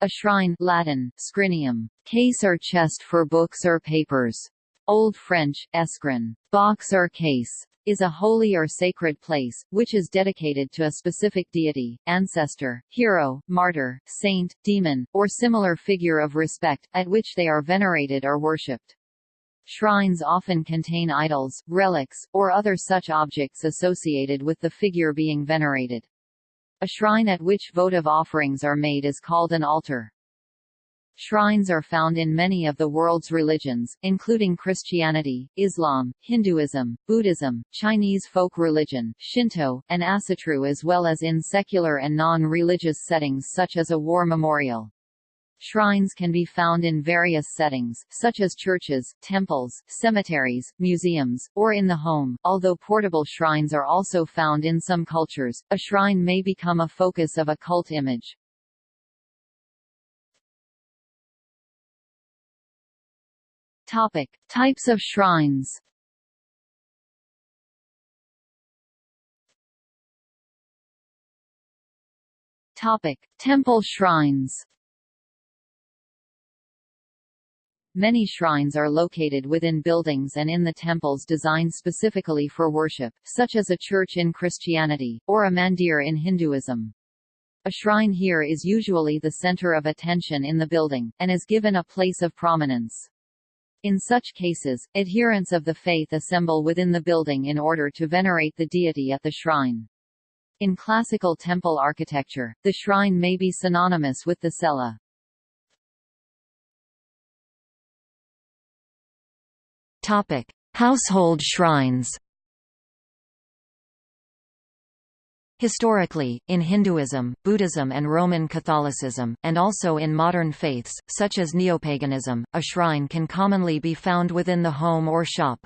A shrine Latin, scrinium, case or chest for books or papers. Old French, escrin, box or case, is a holy or sacred place, which is dedicated to a specific deity, ancestor, hero, martyr, saint, demon, or similar figure of respect, at which they are venerated or worshipped. Shrines often contain idols, relics, or other such objects associated with the figure being venerated. A shrine at which votive offerings are made is called an altar. Shrines are found in many of the world's religions, including Christianity, Islam, Hinduism, Buddhism, Chinese folk religion, Shinto, and Asatru as well as in secular and non-religious settings such as a war memorial. Shrines can be found in various settings, such as churches, temples, cemeteries, museums, or in the home. Although portable shrines are also found in some cultures, a shrine may become a focus of a cult image. Topic: Types of shrines. Topic: Temple shrines. Many shrines are located within buildings and in the temples designed specifically for worship, such as a church in Christianity, or a mandir in Hinduism. A shrine here is usually the center of attention in the building, and is given a place of prominence. In such cases, adherents of the faith assemble within the building in order to venerate the deity at the shrine. In classical temple architecture, the shrine may be synonymous with the cella. Topic: Household shrines. Historically, in Hinduism, Buddhism and Roman Catholicism, and also in modern faiths, such as neopaganism, a shrine can commonly be found within the home or shop.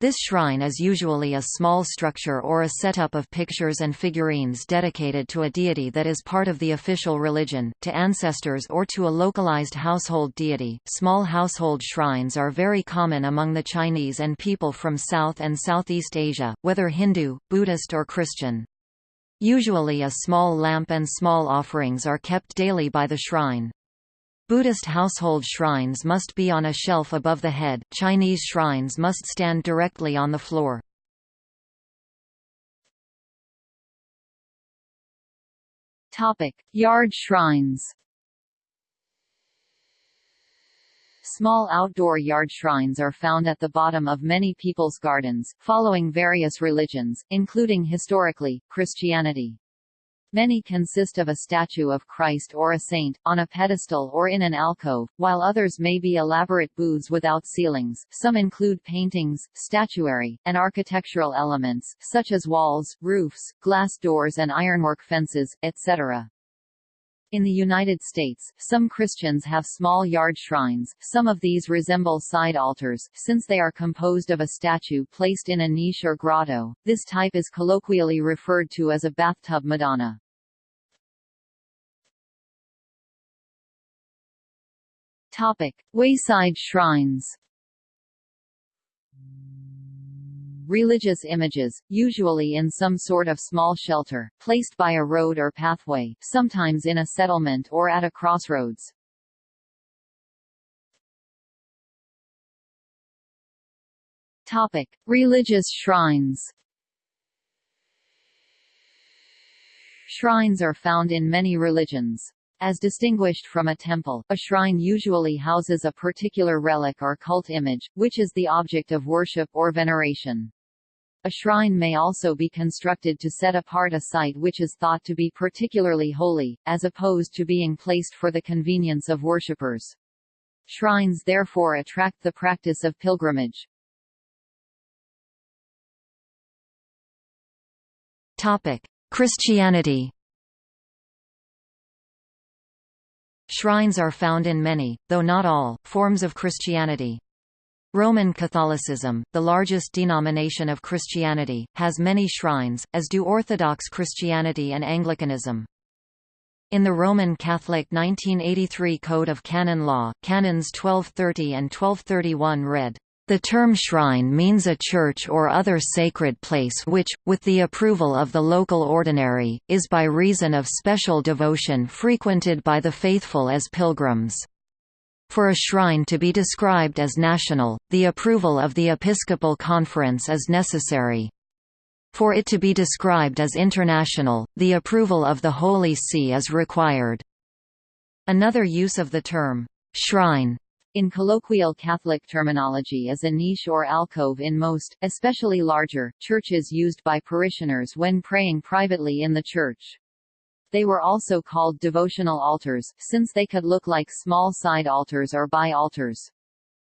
This shrine is usually a small structure or a setup of pictures and figurines dedicated to a deity that is part of the official religion, to ancestors or to a localized household deity. Small household shrines are very common among the Chinese and people from South and Southeast Asia, whether Hindu, Buddhist or Christian. Usually a small lamp and small offerings are kept daily by the shrine. Buddhist household shrines must be on a shelf above the head, Chinese shrines must stand directly on the floor. Yard shrines. Small outdoor yard shrines are found at the bottom of many people's gardens, following various religions, including historically, Christianity. Many consist of a statue of Christ or a saint, on a pedestal or in an alcove, while others may be elaborate booths without ceilings. Some include paintings, statuary, and architectural elements, such as walls, roofs, glass doors and ironwork fences, etc. In the United States, some Christians have small yard shrines, some of these resemble side altars, since they are composed of a statue placed in a niche or grotto. This type is colloquially referred to as a bathtub Madonna. Topic: Wayside shrines. Religious images, usually in some sort of small shelter, placed by a road or pathway, sometimes in a settlement or at a crossroads. Topic: Religious shrines. Shrines are found in many religions. As distinguished from a temple, a shrine usually houses a particular relic or cult image, which is the object of worship or veneration. A shrine may also be constructed to set apart a site which is thought to be particularly holy, as opposed to being placed for the convenience of worshippers. Shrines therefore attract the practice of pilgrimage. Topic: Christianity. Shrines are found in many, though not all, forms of Christianity. Roman Catholicism, the largest denomination of Christianity, has many shrines, as do Orthodox Christianity and Anglicanism. In the Roman Catholic 1983 Code of Canon Law, Canons 1230 and 1231 read, The term shrine means a church or other sacred place which, with the approval of the local ordinary, is by reason of special devotion frequented by the faithful as pilgrims. For a shrine to be described as national, the approval of the Episcopal Conference is necessary. For it to be described as international, the approval of the Holy See is required. Another use of the term, shrine, in colloquial Catholic terminology is a niche or alcove in most, especially larger, churches used by parishioners when praying privately in the church. They were also called devotional altars, since they could look like small side altars or by altars.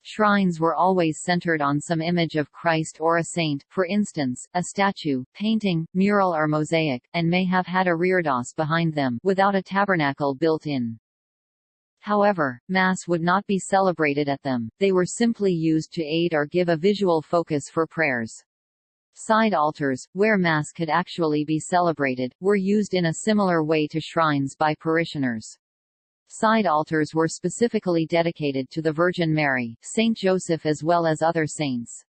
Shrines were always centered on some image of Christ or a saint, for instance, a statue, painting, mural or mosaic, and may have had a reredos behind them, without a tabernacle built in. However, Mass would not be celebrated at them, they were simply used to aid or give a visual focus for prayers. Side altars, where Mass could actually be celebrated, were used in a similar way to shrines by parishioners. Side altars were specifically dedicated to the Virgin Mary, Saint Joseph as well as other saints.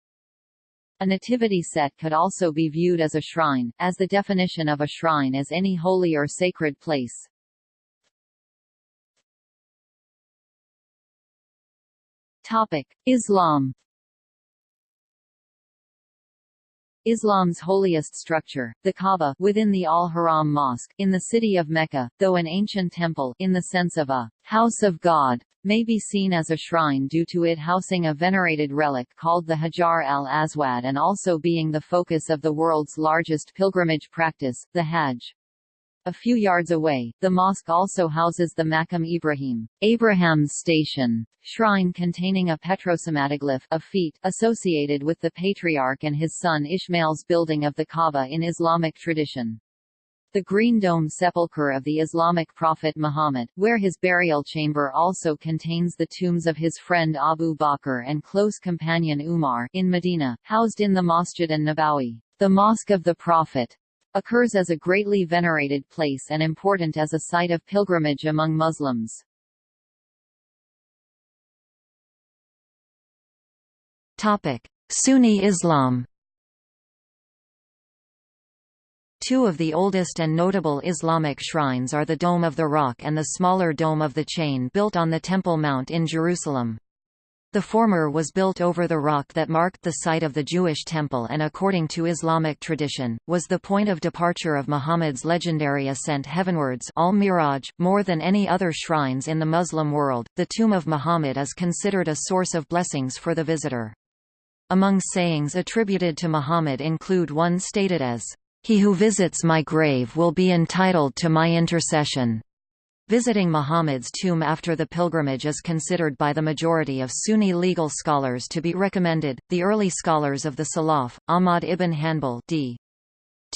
A nativity set could also be viewed as a shrine, as the definition of a shrine is any holy or sacred place. Topic: Islam Islam's holiest structure, the Kaaba within the Al-Haram Mosque, in the city of Mecca, though an ancient temple in the sense of a house of God, may be seen as a shrine due to it housing a venerated relic called the Hajar al-Aswad and also being the focus of the world's largest pilgrimage practice, the Hajj. A few yards away, the mosque also houses the Makam Ibrahim, Abraham's station, shrine containing a petrosomatoglyph of feet associated with the patriarch and his son Ishmael's building of the Kaaba in Islamic tradition. The Green Dome sepulchre of the Islamic prophet Muhammad, where his burial chamber also contains the tombs of his friend Abu Bakr and close companion Umar in Medina, housed in the Masjid an-Nabawi, the Mosque of the Prophet, occurs as a greatly venerated place and important as a site of pilgrimage among Muslims. Topic: Sunni Islam. Two of the oldest and notable Islamic shrines are the Dome of the Rock and the smaller Dome of the Chain built on the Temple Mount in Jerusalem. The former was built over the rock that marked the site of the Jewish temple and according to Islamic tradition, was the point of departure of Muhammad's legendary ascent heavenwards al-Miraj. More than any other shrines in the Muslim world, the tomb of Muhammad is considered a source of blessings for the visitor. Among sayings attributed to Muhammad include one stated as, "...he who visits my grave will be entitled to my intercession." Visiting Muhammad's tomb after the pilgrimage is considered by the majority of Sunni legal scholars to be recommended. The early scholars of the Salaf, Ahmad ibn Hanbal d.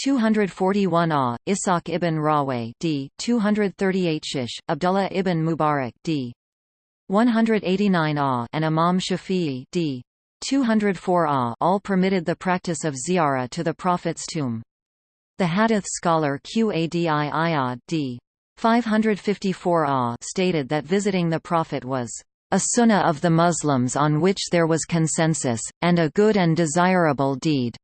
241 A, Ishaq ibn Rahwayh d. 238 Shish, Abdullah ibn Mubarak d. 189 A, and Imam Shafi'i d. 204 A all permitted the practice of ziyarah to the Prophet's tomb. The hadith scholar Qadi Iyad d. 554 A stated that visiting the Prophet was a sunnah of the Muslims on which there was consensus, and a good and desirable deed.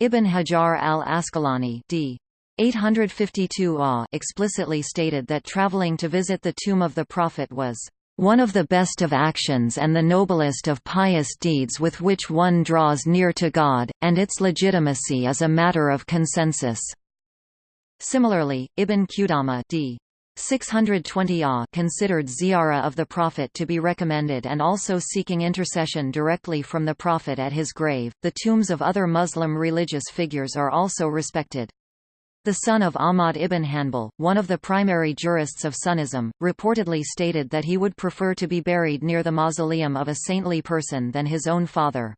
Ibn Hajar al-Asqalani d. 852 A explicitly stated that traveling to visit the tomb of the Prophet was one of the best of actions and the noblest of pious deeds with which one draws near to God, and its legitimacy is a matter of consensus. Similarly, Ibn Qudama d. 620 A considered ziyarah of the Prophet to be recommended and also seeking intercession directly from the Prophet at his grave. The tombs of other Muslim religious figures are also respected. The son of Ahmad ibn Hanbal, one of the primary jurists of Sunnism, reportedly stated that he would prefer to be buried near the mausoleum of a saintly person than his own father.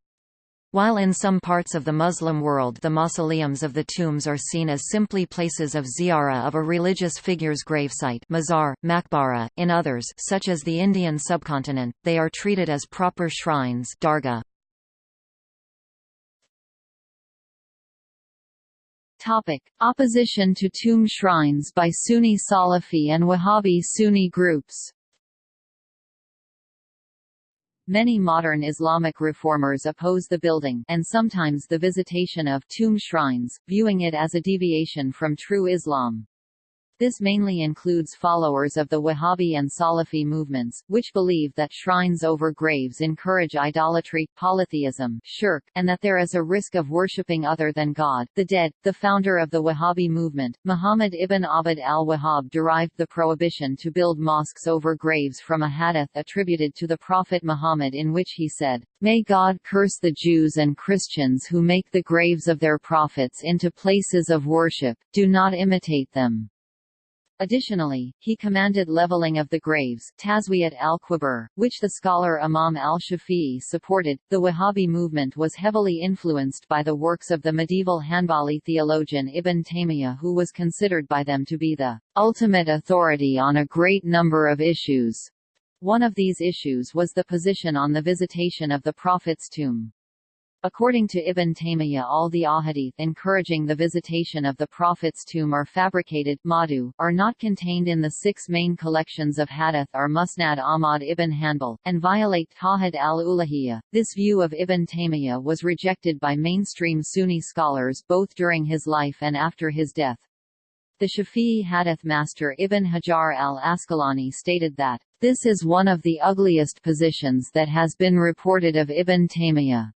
While in some parts of the Muslim world the mausoleums of the tombs are seen as simply places of ziyarah of a religious figure's gravesite mazar, makbara, in others such as the Indian subcontinent, they are treated as proper shrines dargah. Topic: Opposition to tomb shrines by Sunni Salafi and Wahhabi Sunni groups Many modern Islamic reformers oppose the building and sometimes the visitation of tomb shrines, viewing it as a deviation from true Islam. This mainly includes followers of the Wahhabi and Salafi movements, which believe that shrines over graves encourage idolatry, polytheism, shirk, and that there is a risk of worshipping other than God, the dead. The founder of the Wahhabi movement, Muhammad ibn Abd al-Wahhab derived the prohibition to build mosques over graves from a hadith attributed to the Prophet Muhammad in which he said, May God curse the Jews and Christians who make the graves of their prophets into places of worship, do not imitate them. Additionally, he commanded leveling of the graves Tazwiyat al-Qubur, which the scholar Imam al-Shafi'i supported. The Wahhabi movement was heavily influenced by the works of the medieval Hanbali theologian Ibn Taymiyyah who was considered by them to be the ultimate authority on a great number of issues. One of these issues was the position on the visitation of the Prophet's tomb. According to Ibn Taymiyyah all the ahadith encouraging the visitation of the Prophet's tomb are fabricated madhu, are not contained in the six main collections of hadith or Musnad Ahmad ibn Hanbal, and violate Tawhid al-Uluhiyya. This view of Ibn Taymiyyah was rejected by mainstream Sunni scholars both during his life and after his death. The Shafi'i hadith master Ibn Hajar al-Asqalani stated that, this is one of the ugliest positions that has been reported of Ibn Taymiyyah.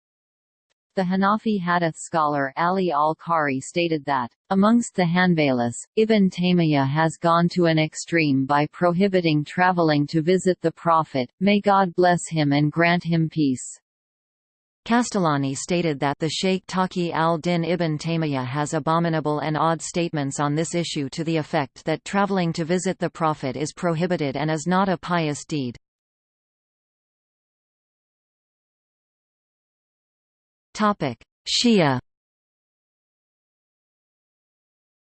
The Hanafi hadith scholar Ali al-Qari stated that, amongst the Hanbalis, Ibn Taymiyyah has gone to an extreme by prohibiting traveling to visit the Prophet, may God bless him and grant him peace. Qastallani stated that the Sheikh Taqi al-Din ibn Taymiyyah has abominable and odd statements on this issue to the effect that traveling to visit the Prophet is prohibited and is not a pious deed. Shia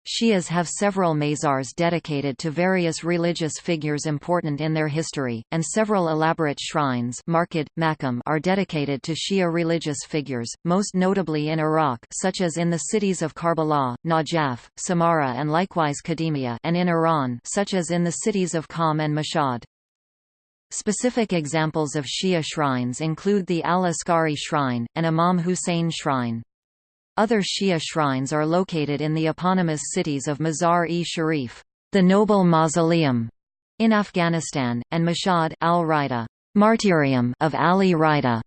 Shias have several mazars dedicated to various religious figures important in their history, and several elaborate shrines marked, maqam are dedicated to Shia religious figures, most notably in Iraq such as in the cities of Karbala, Najaf, Samarra and likewise Kadhimiya and in Iran such as in the cities of Qom and Mashhad. Specific examples of Shia shrines include the Al-Askari shrine, and Imam Hussein shrine. Other Shia shrines are located in the eponymous cities of Mazar-e-Sharif, the Noble Mausoleum, in Afghanistan, and Mashhad al-Rida, Martyrium of Ali Rida,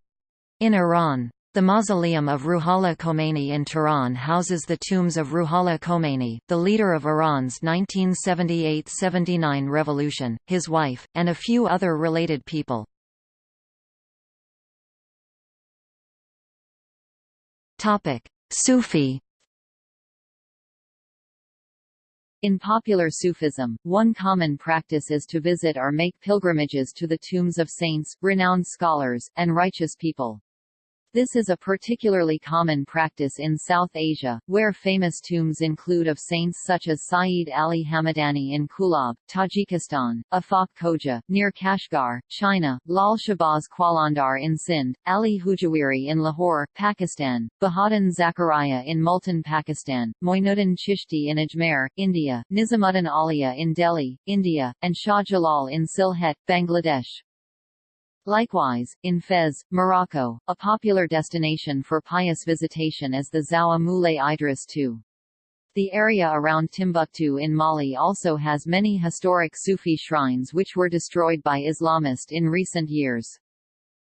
in Iran. The mausoleum of Ruhollah Khomeini in Tehran houses the tombs of Ruhollah Khomeini, the leader of Iran's 1978–79 revolution, his wife, and a few other related people. Sufi In popular Sufism, one common practice is to visit or make pilgrimages to the tombs of saints, renowned scholars, and righteous people. This is a particularly common practice in South Asia, where famous tombs include of saints such as Sayyid Ali Hamadani in Kulab, Tajikistan, Afaq Khoja, near Kashgar, China, Lal Shahbaz Qalandar in Sindh, Ali Hujwiri in Lahore, Pakistan, Bahaduddin Zakaria in Multan Pakistan, Moinuddin Chishti in Ajmer, India, Nizamuddin Auliya in Delhi, India, and Shah Jalal in Sylhet, Bangladesh. Likewise, in Fez, Morocco, a popular destination for pious visitation is the Zawiya Moulay Idris II. The area around Timbuktu in Mali also has many historic Sufi shrines which were destroyed by Islamists in recent years.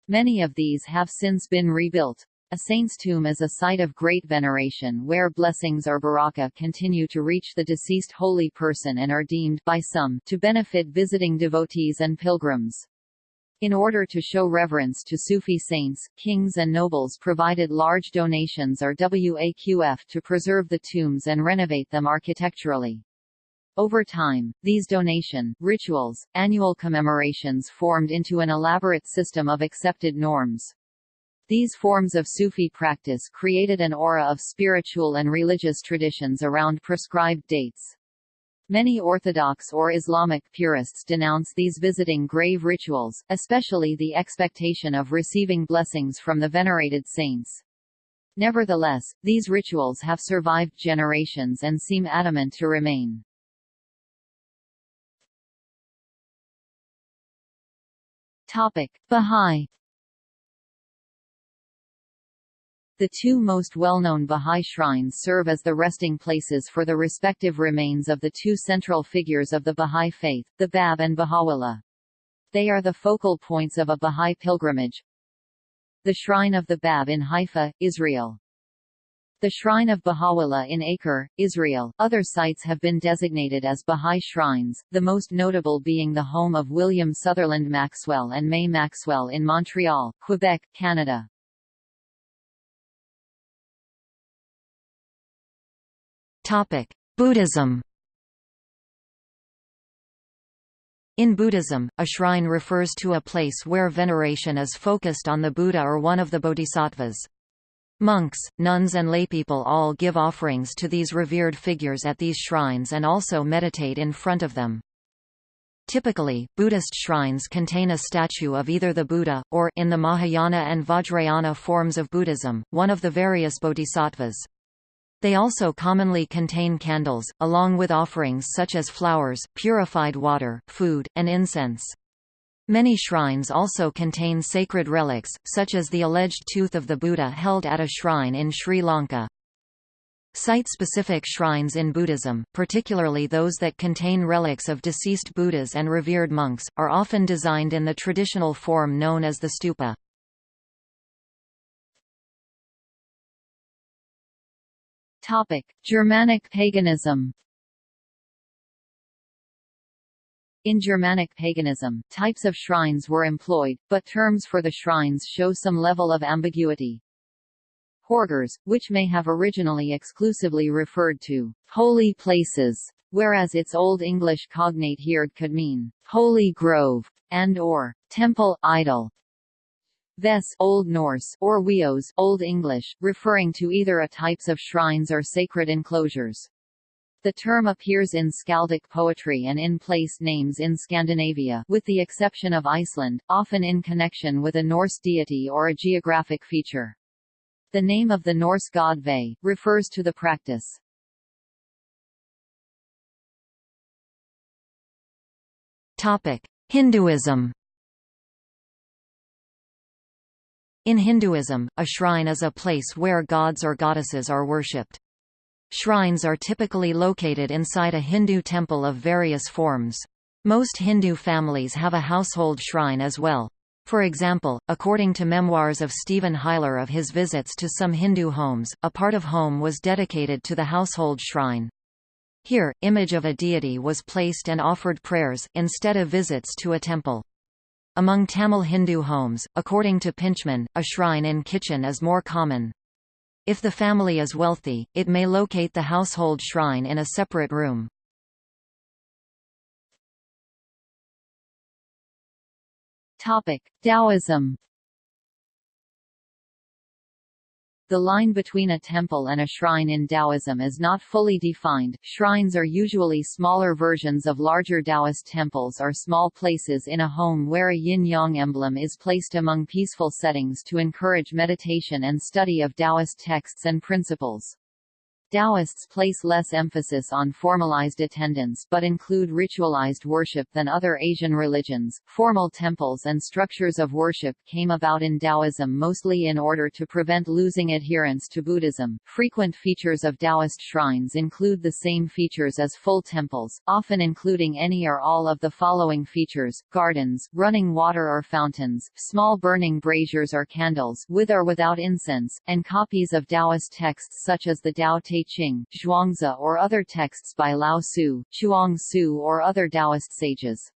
Many of these have since been rebuilt. A saint's tomb is a site of great veneration where blessings or baraka continue to reach the deceased holy person and are deemed by some to benefit visiting devotees and pilgrims. In order to show reverence to Sufi saints, kings and nobles provided large donations or waqf to preserve the tombs and renovate them architecturally. Over time, these donation, rituals, annual commemorations formed into an elaborate system of accepted norms. These forms of Sufi practice created an aura of spiritual and religious traditions around prescribed dates. Many Orthodox or Islamic purists denounce these visiting grave rituals, especially the expectation of receiving blessings from the venerated saints. Nevertheless, these rituals have survived generations and seem adamant to remain. Topic: Bahá'í The two most well-known Bahá'í shrines serve as the resting places for the respective remains of the two central figures of the Bahá'í faith, the Bab and Baha'u'llah. They are the focal points of a Bahá'í pilgrimage. The Shrine of the Bab in Haifa, Israel. The Shrine of Baha'u'llah in Acre, Israel. Other sites have been designated as Bahá'í shrines, the most notable being the home of William Sutherland Maxwell and May Maxwell in Montreal, Quebec, Canada. Buddhism. In Buddhism, a shrine refers to a place where veneration is focused on the Buddha or one of the bodhisattvas. Monks, nuns and laypeople all give offerings to these revered figures at these shrines and also meditate in front of them. Typically, Buddhist shrines contain a statue of either the Buddha, or in the Mahayana and Vajrayana forms of Buddhism, one of the various bodhisattvas. They also commonly contain candles, along with offerings such as flowers, purified water, food, and incense. Many shrines also contain sacred relics, such as the alleged tooth of the Buddha held at a shrine in Sri Lanka. Site-specific shrines in Buddhism, particularly those that contain relics of deceased Buddhas and revered monks, are often designed in the traditional form known as the stupa. Topic: Germanic paganism. In Germanic paganism, types of shrines were employed, but terms for the shrines show some level of ambiguity. Horgers, which may have originally exclusively referred to holy places, whereas its Old English cognate hird could mean holy grove and or temple idol. Ves Old Norse or Wios Old English, referring to either a types of shrines or sacred enclosures. The term appears in skaldic poetry and in place names in Scandinavia with the exception of Iceland, often in connection with a Norse deity or a geographic feature. The name of the Norse god Ve, refers to the practice. Topic. Hinduism In Hinduism, a shrine is a place where gods or goddesses are worshipped. Shrines are typically located inside a Hindu temple of various forms. Most Hindu families have a household shrine as well. For example, according to memoirs of Stephen Huyler of his visits to some Hindu homes, a part of home was dedicated to the household shrine. Here, image of a deity was placed and offered prayers, instead of visits to a temple. Among Tamil Hindu homes, according to Pintchman, a shrine in kitchen is more common. If the family is wealthy, it may locate the household shrine in a separate room. Taoism The line between a temple and a shrine in Taoism is not fully defined. Shrines are usually smaller versions of larger Taoist temples or small places in a home where a yin-yang emblem is placed among peaceful settings to encourage meditation and study of Taoist texts and principles. Taoists place less emphasis on formalized attendance but include ritualized worship than other Asian religions. Formal temples and structures of worship came about in Taoism mostly in order to prevent losing adherents to Buddhism. Frequent features of Taoist shrines include the same features as full temples, often including any or all of the following features: gardens, running water or fountains, small burning braziers or candles, with or without incense, and copies of Taoist texts such as the Tao Te Ching, Zhuangzi or other texts by Lao Tzu, Chuang Tzu or other Taoist sages.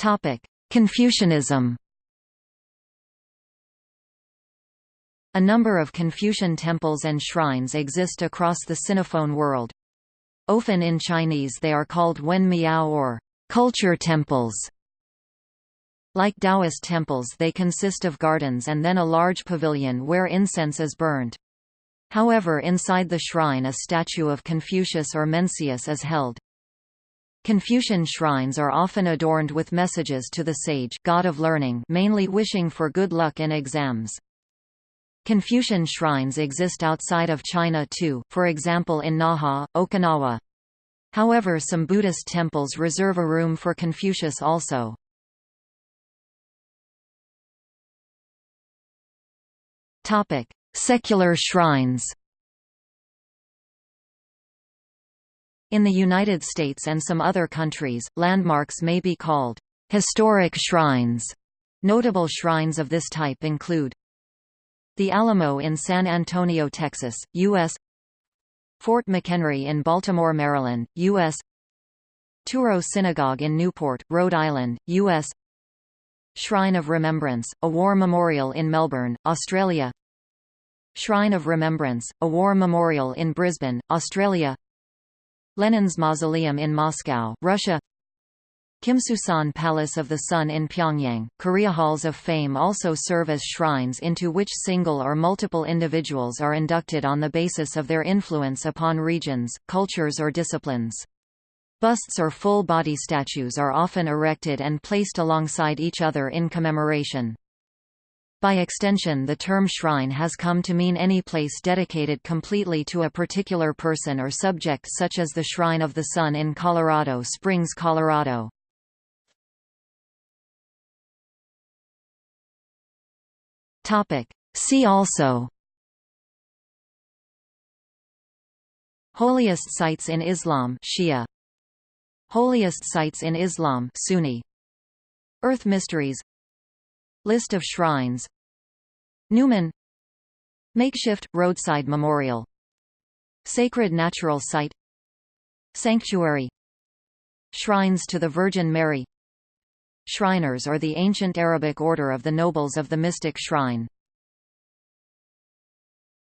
Topic: Confucianism. A number of Confucian temples and shrines exist across the Sinophone world. Often in Chinese they are called Wen Miao or culture temples. Like Taoist temples they consist of gardens and then a large pavilion where incense is burned. However inside the shrine a statue of Confucius or Mencius is held. Confucian shrines are often adorned with messages to the sage god of learning mainly wishing for good luck in exams. Confucian shrines exist outside of China too, for example in Naha, Okinawa. However some Buddhist temples reserve a room for Confucius also. Topic: Secular shrines. In the United States and some other countries, landmarks may be called historic shrines. Notable shrines of this type include the Alamo in San Antonio, Texas, U.S. Fort McHenry in Baltimore, Maryland, U.S. Touro Synagogue in Newport, Rhode Island, U.S. Shrine of Remembrance, a war memorial in Melbourne, Australia Shrine of Remembrance, a war memorial in Brisbane, Australia Lenin's Mausoleum in Moscow, Russia Kumsusan Palace of the Sun in Pyongyang, Korea Halls of Fame also serve as shrines into which single or multiple individuals are inducted on the basis of their influence upon regions, cultures or disciplines. Busts or full-body statues are often erected and placed alongside each other in commemoration. By extension the term shrine has come to mean any place dedicated completely to a particular person or subject such as the Shrine of the Sun in Colorado Springs, Colorado. See also Holiest sites in Islam Shia. Holiest sites in Islam Sunni. Earth mysteries List of shrines. Numen. Makeshift, roadside memorial. Sacred natural site. Sanctuary. Shrines to the Virgin Mary. Shriners are the ancient Arabic order of the nobles of the mystic shrine